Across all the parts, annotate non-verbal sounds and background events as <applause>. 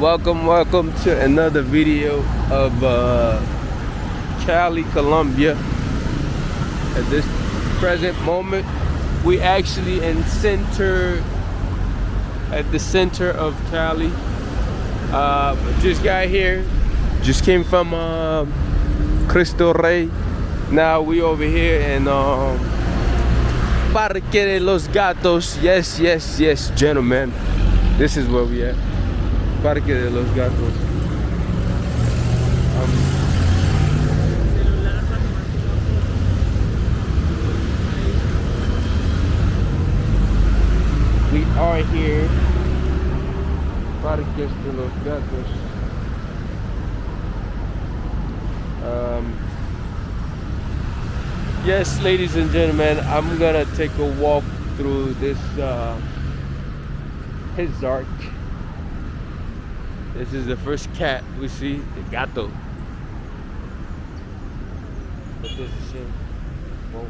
welcome welcome to another video of uh, Cali Colombia. At this present moment we actually in center at the center of Cali. Uh, just got here just came from uh, Cristo Rey. Now we over here in um, Parque de los Gatos. Yes yes yes gentlemen. This is where we at Parque de los Gatos. Um, we are here. Parques de los Gatos. Um, yes, ladies and gentlemen, I'm gonna take a walk through this uh. This is the first cat we see, the gato. What does it say? Whoa.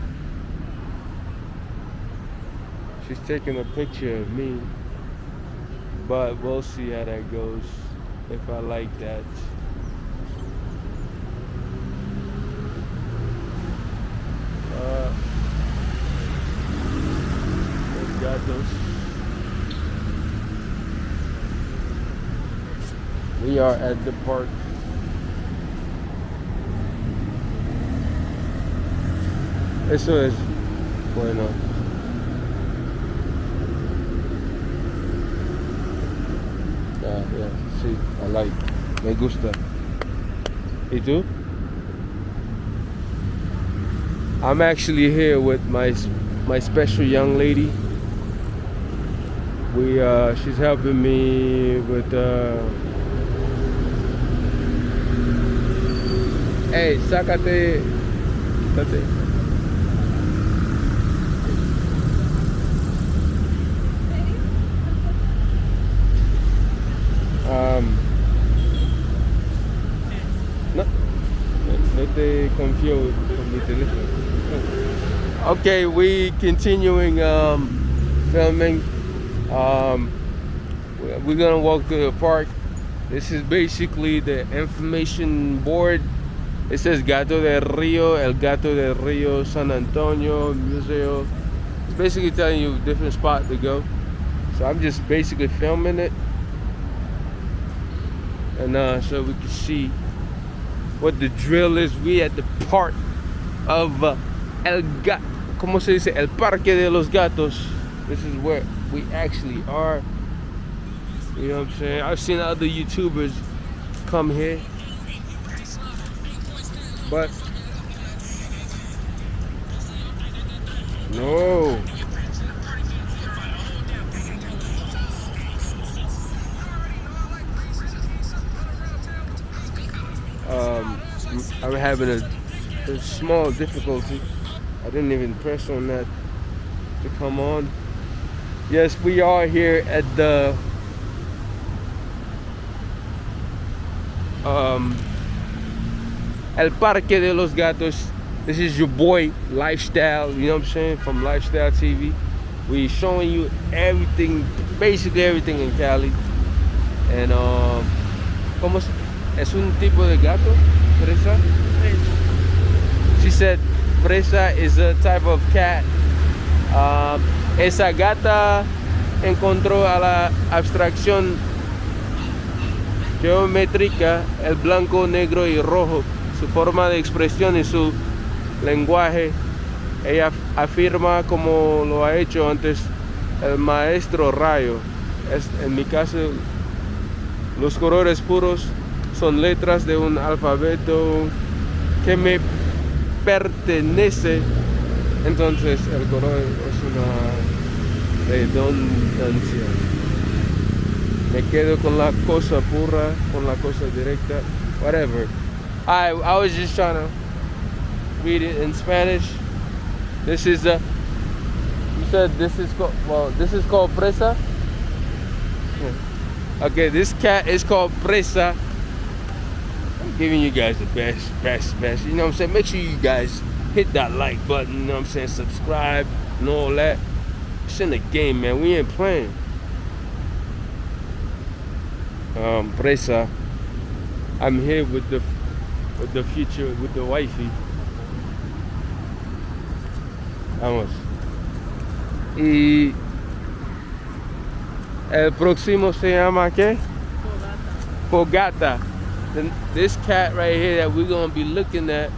She's taking a picture of me, but we'll see how that goes. If I like that. Uh, gatos. We are at the park. Eso es bueno. Yeah, yeah, sí, I like. Me gusta. ¿Y tú? I'm actually here with my my special young lady. We uh, she's helping me with uh, Hey, sácate. Sácate. Um, no, no te confío con mi teléfono. Okay, we continuing um, filming. Um, we're gonna walk to the park. This is basically the information board it says Gato del Rio, El Gato del Rio, San Antonio, Museo. It's basically telling you different spot to go. So I'm just basically filming it. And uh, so we can see what the drill is. We at the part of uh, El Gato, como se dice? El Parque de los Gatos. This is where we actually are. You know what I'm saying? I've seen other YouTubers come here but no. Um, I'm having a, a small difficulty. I didn't even press on that to come on. Yes, we are here at the um, El Parque de los Gatos. This is your boy Lifestyle, you know what I'm saying, from Lifestyle TV. We showing you everything, basically everything in Cali. And um, ¿cómo es un tipo de gato? Fresa? She said fresa is a type of cat. Um, esa gata encontró a la abstracción geométrica el blanco, negro y rojo su forma de expresión y su lenguaje. Ella afirma como lo ha hecho antes el maestro Rayo. En mi caso, los colores puros son letras de un alfabeto que me pertenece. Entonces el color es una redundancia. Me quedo con la cosa pura, con la cosa directa, whatever. I I was just trying to read it in Spanish. This is a. You said this is called. Well, this is called presa. Okay, this cat is called presa. I'm giving you guys the best, best, best. You know what I'm saying? Make sure you guys hit that like button. You know what I'm saying? Subscribe and all that. It's in the game, man. We ain't playing. um, presa. I'm here with the the future with the wifey. Vamos. Y el próximo se llama qué? Fogata. This cat right here that we're gonna be looking at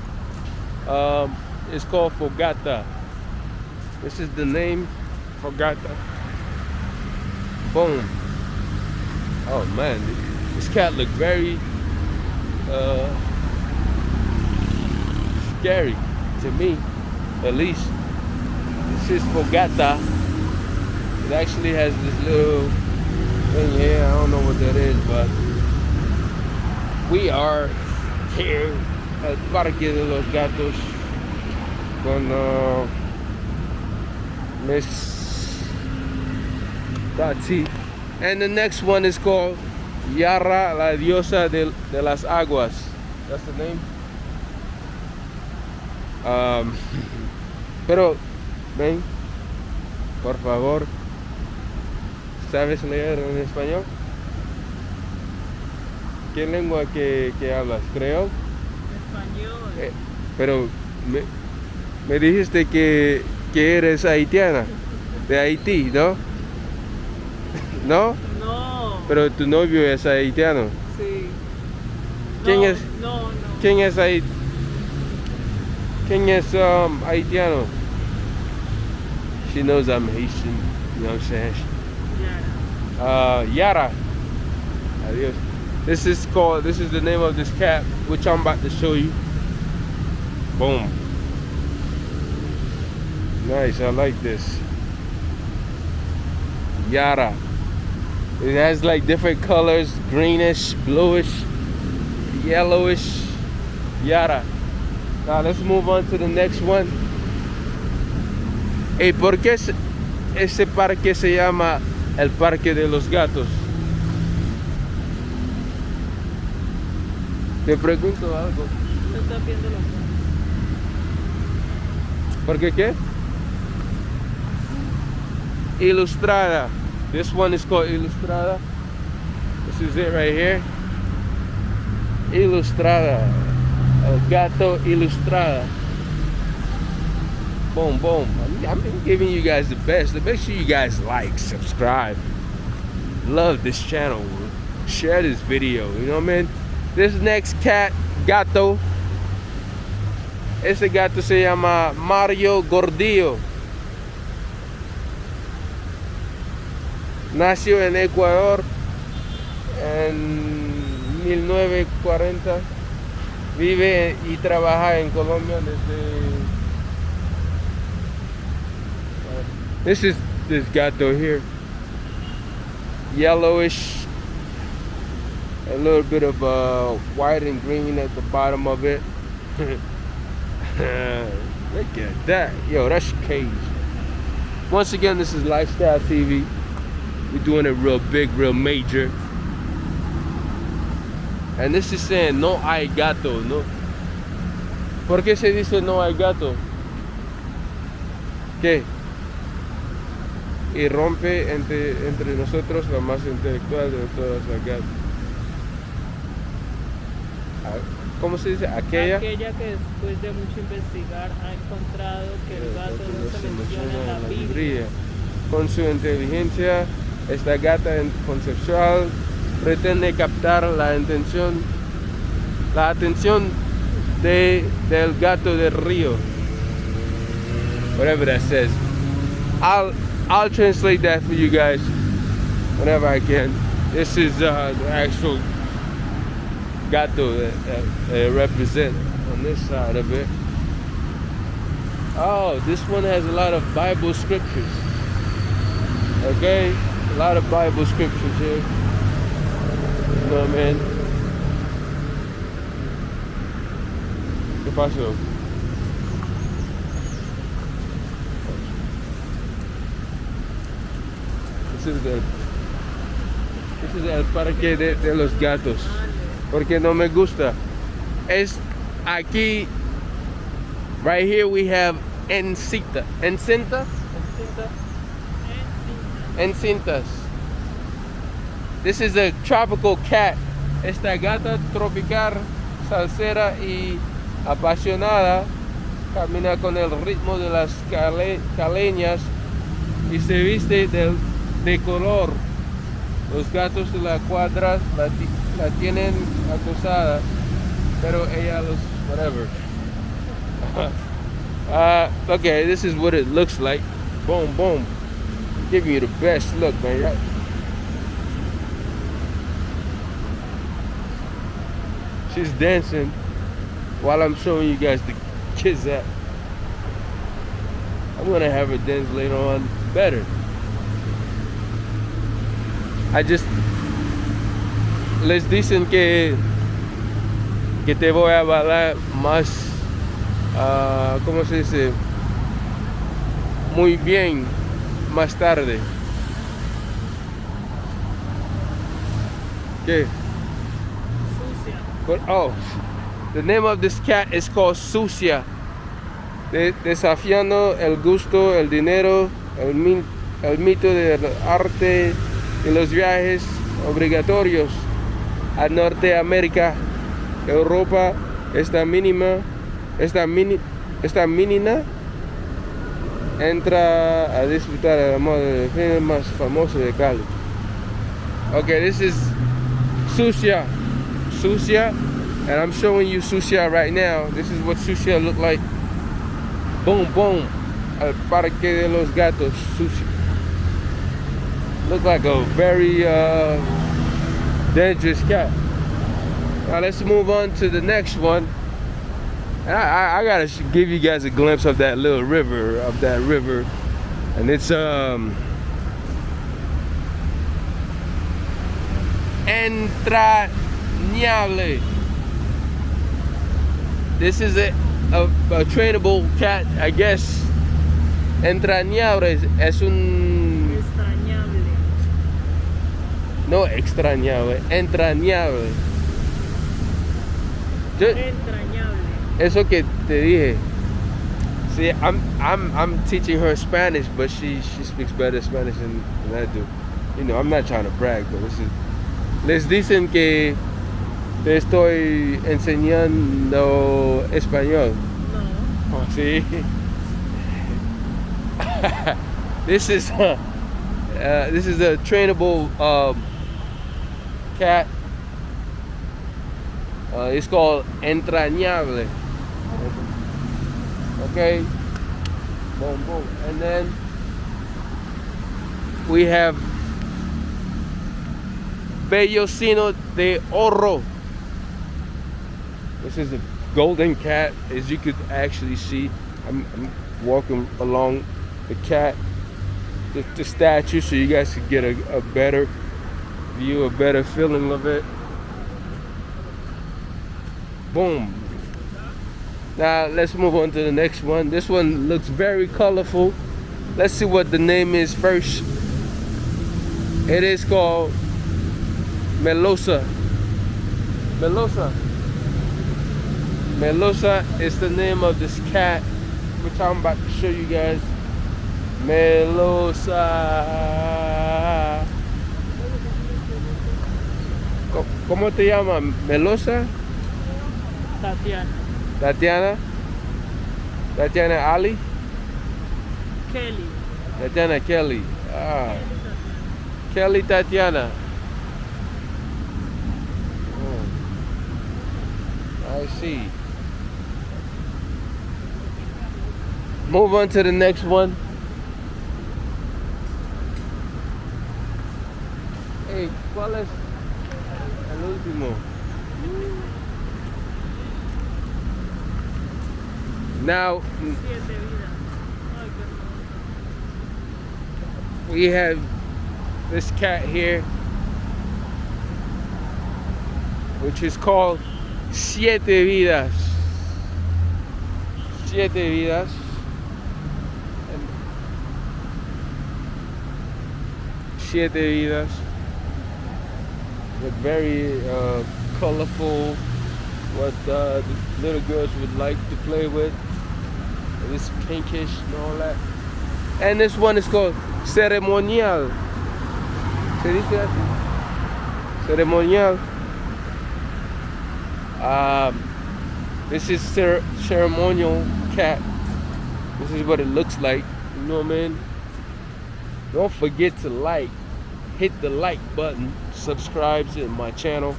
um, is called Fogata. This is the name, Fogata. Boom. Oh man, this cat looked very uh, scary to me, at least. This is Fogata. It actually has this little thing here. I don't know what that is, but we are here at Parque de los Gatos con uh, Miss Tati. And the next one is called Yara, la diosa de, de las aguas. That's the name. Um, pero, ven, por favor, ¿sabes leer en español? ¿Qué lengua que, que hablas? Creo. Español. Eh, pero me, me dijiste que, que eres haitiana, de Haití, ¿no? <laughs> ¿No? No. Pero tu novio es haitiano. Sí. ¿Quién No, es? No, no. ¿Quién es hait ¿Quién es um, haitiano? She knows I'm Haitian, you know what I'm saying? Yara. Uh, Yara. Adios. This is called, this is the name of this cat, which I'm about to show you. Boom. Nice, I like this. Yara. It has like different colors, greenish, bluish, yellowish. Yara. Now let's move on to the next one. ¿Y por qué ese- parque se llama el Parque de los Gatos? Te pregunto algo. Se está viendo los ¿Por qué qué? Ilustrada. This one is called Ilustrada. This is it right here. Ilustrada. Gato ilustrada. Boom, boom. I'm, giving you guys the best. Make sure you guys like, subscribe. Love this channel. Share this video. You know what I mean? This next cat, gato. Ese gato se llama Mario Gordillo. Nació en Ecuador en 1940. Vive y trabaja en Colombia desde. This is this gato here. Yellowish. A little bit of uh, white and green at the bottom of it. <laughs> Look at that. Yo, that's cage. Once again, this is Lifestyle TV. We're doing it real big, real major. And this is saying no hay gato, no. ¿Por qué se dice no hay gato? ¿Qué? Y rompe entre, entre nosotros la más intelectual de todas las gatas. ¿Cómo se dice? Aquella. Aquella que después de mucho investigar ha encontrado que el gato no se menciona en la Biblia. Con su inteligencia, esta gata conceptual pretende captar la intención, la atención de, del gato del río. Whatever that says. I'll I'll translate that for you guys whenever I can. This is uh, the actual gato that, that represent on this side of it. Oh, this one has a lot of Bible scriptures. Okay, a lot of Bible scriptures here. I mean? ¿Qué pasó? This is the this is el parque de, de los gatos. Porque no me gusta. Es aquí right here we have encita. Encintas? Encinta? Encintas. This is a tropical cat. Esta gata tropical, salsera y apasionada camina con el ritmo de las cale, caleñas y se viste de, de color. Los gatos de la cuadra la, la tienen acosada, pero ella los whatever. uh, <laughs> okay, this is what it looks like. Boom, boom. Give you the best look, man. She's dancing while I'm showing you guys the kids at. I'm gonna have her dance later on better. I just les dicen que que te voy a bailar más uh, ¿cómo se dice? muy bien más tarde. Sucia. oh the name of this cat is called Sucia de desafiando el gusto el dinero el mito del arte y los viajes obligatorios a Norteamérica Europa esta mínima esta mini esta mínima entra a disfrutar el amor del film más famoso de Cali okay this is Sucia Sucia and I'm showing you Sucia right now. This is what Sucia look like. Boom boom. Al parque de los gatos Sucia look like a very uh, dangerous cat. Now let's move on to the next one. I, I, I, gotta give you guys a glimpse of that little river, of that river. And it's um entrañable. This is a, a, a trainable cat, I guess. Entrañable es un Extrañable. no extrañable, entrañable. Yo, Entrañable. eso que te dije. See, I'm I'm I'm teaching her Spanish, but she she speaks better Spanish than, than I do. You know, I'm not trying to brag, but this is. Les dicen que te estoy enseñando español. No. Oh, sí. <laughs> this is uh, uh, this is a trainable um, cat. Uh, it's called entrañable. Okay. Boom, boom. And then we have Vellocino de Oro. This is a golden cat, as you could actually see. I'm, I'm walking along the cat, the, the, statue, so you guys could get a, a better view, a better feeling of it. Boom. Now let's move on to the next one. This one looks very colorful. Let's see what the name is first. It is called Melosa. Melosa. Melosa is the name of this cat, which I'm about to show you guys. Melosa. ¿Cómo te llama? Melosa? Tatiana. Tatiana? Tatiana Ali? Kelly. Tatiana Kelly. Ah. Kelly Tatiana. Oh. I see. Move on to the next one. Hey, ¿cuál es el último? Now Siete vidas. Ay, qué hermoso. we have this cat here which is called Siete Vidas. Siete Vidas. And Siete Vidas. With very uh, colorful, what uh, the little girls would like to play with. This pinkish and all that. And this one is called ceremonial. ¿Se dice ceremonial. Um, this is cer ceremonial cat. This is what it looks like. You know what I mean? Don't forget to like, hit the like button, subscribe to my channel,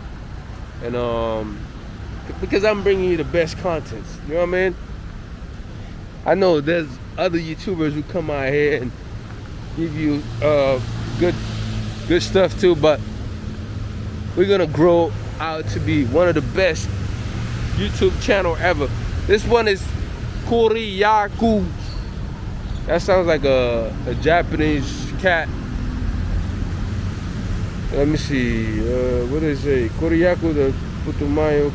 and um, because I'm bringing you the best contents. You know what I mean? I know there's other YouTubers who come out here and give you uh, good good stuff too, but we're gonna grow out to be one of the best YouTube channel ever. This one is Kuriyaku. That sounds like a, a Japanese cat. Let me see. Uh, what is it? Kuriyaku the Putumayo.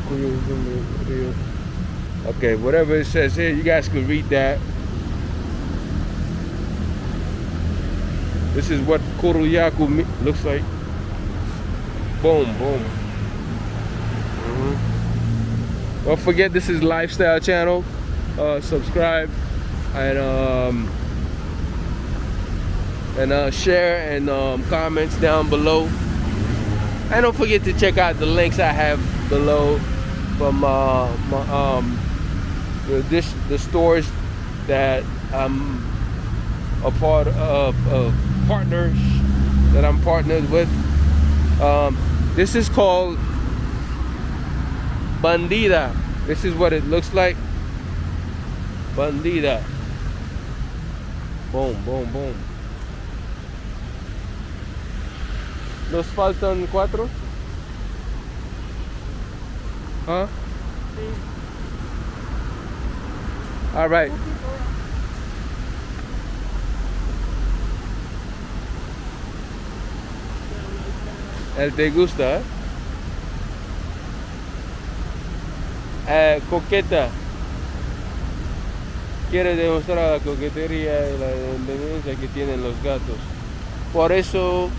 Okay, whatever it says here, you guys can read that. This is what Kuriyaku looks like. Boom, boom. Mm -hmm. Don't forget this is lifestyle channel. Uh, subscribe and um, and uh, share and um, comments down below. And don't forget to check out the links I have below from uh, my, um, the, this, the stores that I'm a part of, of partners that I'm partnered with. Um, this is called Bandida. This is what it looks like. Bandida. Boom, boom, boom. ¿Nos faltan cuatro? Huh? All right. El te gusta, ¿eh? eh, coqueta. Quiere demostrar la coquetería y la independencia que tienen los gatos. Por eso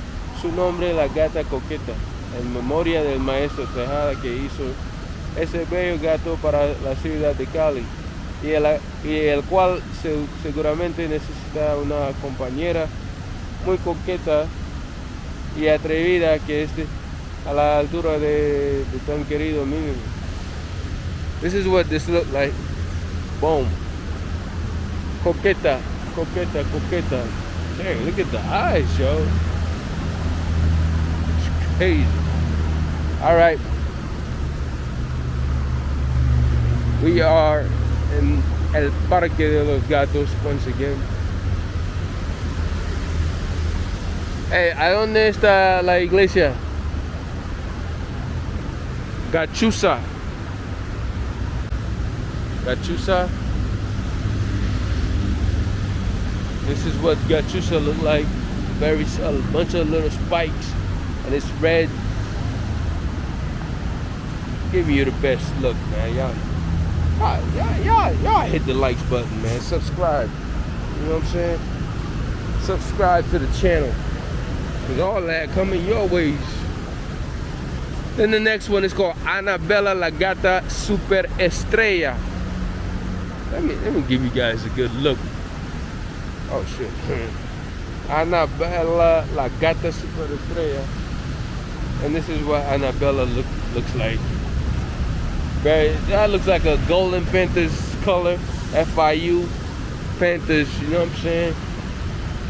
su nombre la gata coqueta, en memoria del maestro Tejada que hizo ese bello gato para la ciudad de Cali y el, cual seguramente necesita una compañera muy coqueta y atrevida que esté a la altura de, tan querido mínimo. This is what this look like. Boom. Coqueta, coqueta, coqueta. Dang, look at the eyes, yo. Crazy. All right. We are in El Parque de los Gatos once again. Hey, ¿a dónde está la iglesia? Gachusa. Gachusa. This is what Gachusa look like. Very a bunch of little spikes, and it's red. Give you the best look, man. Y'all, y'all, y'all, y'all hit the likes button, man. Subscribe. You know what I'm saying? Subscribe to the channel. Cause all that coming your ways. Then the next one is called Annabella La Gata Super Estrella. Let me let me give you guys a good look. Oh shit. <laughs> Annabella La Gata Super Estrella. And this is what Annabella look, looks like. Very that looks like a golden Panthers color. FIU Panthers, you know what I'm saying?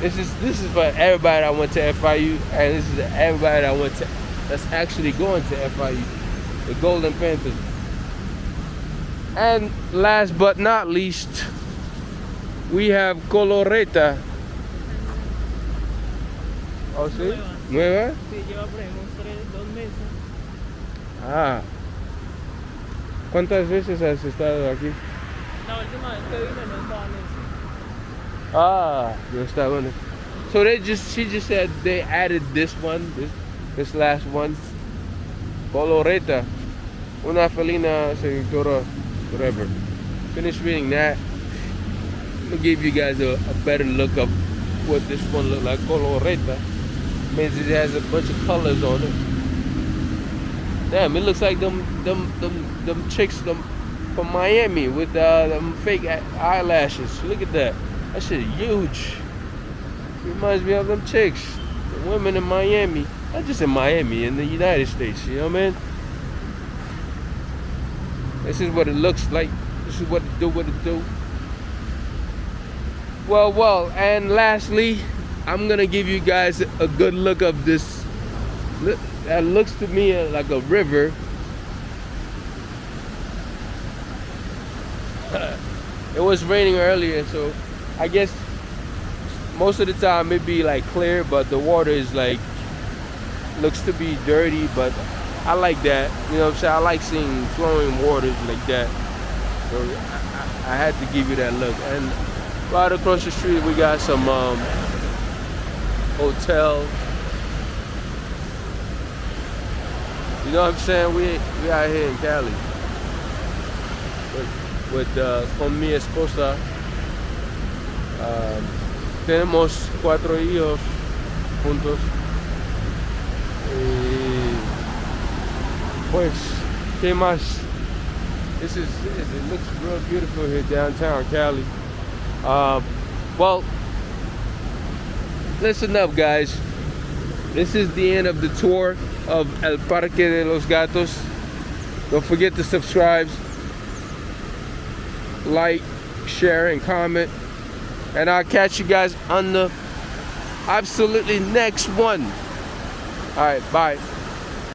This is this is for everybody that went to FIU, and this is everybody that went to that's actually going to FIU, the Golden Panthers. And last but not least, we have Coloreta. ¿Oh, sí? ¿Nueva? Sí, lleva Ah. ¿Cuántas veces has estado aquí? La última vez que vine no estaba en eso. Ah, no está bueno. So they just she just said they added this one, this this last one. Coloreta. Una felina seductora, whatever. Finish reading that. I'm gonna give you guys a, a better look of what this one look like. Coloreta. Means it has a bunch of colors on it. Damn, it looks like them them them them chicks them from Miami with uh, them fake eyelashes. Look at that. That shit huge. Reminds me of them chicks. The women in Miami. Not just in Miami, in the United States, you know what I mean? This is what it looks like. This is what it do, what it do. Well, well, and lastly, I'm gonna give you guys a good look of this. That looks to me like a river. <laughs> it was raining earlier, so I guess most of the time it be like clear, but the water is like looks to be dirty, but I like that. You know what I'm saying? I like seeing flowing waters like that. So I, I, had to give you that look. And right across the street we got some um, hotel. You know what I'm saying? We we out here in Cali with, with uh, con mi esposa. Um, tenemos cuatro hijos juntos. Y pues, ¿qué más? This is, it looks real beautiful here downtown Cali. Uh, well, listen up guys. This is the end of the tour of El Parque de los Gatos. Don't forget to subscribe, like, share, and comment. And I'll catch you guys on the absolutely next one. All right, bye.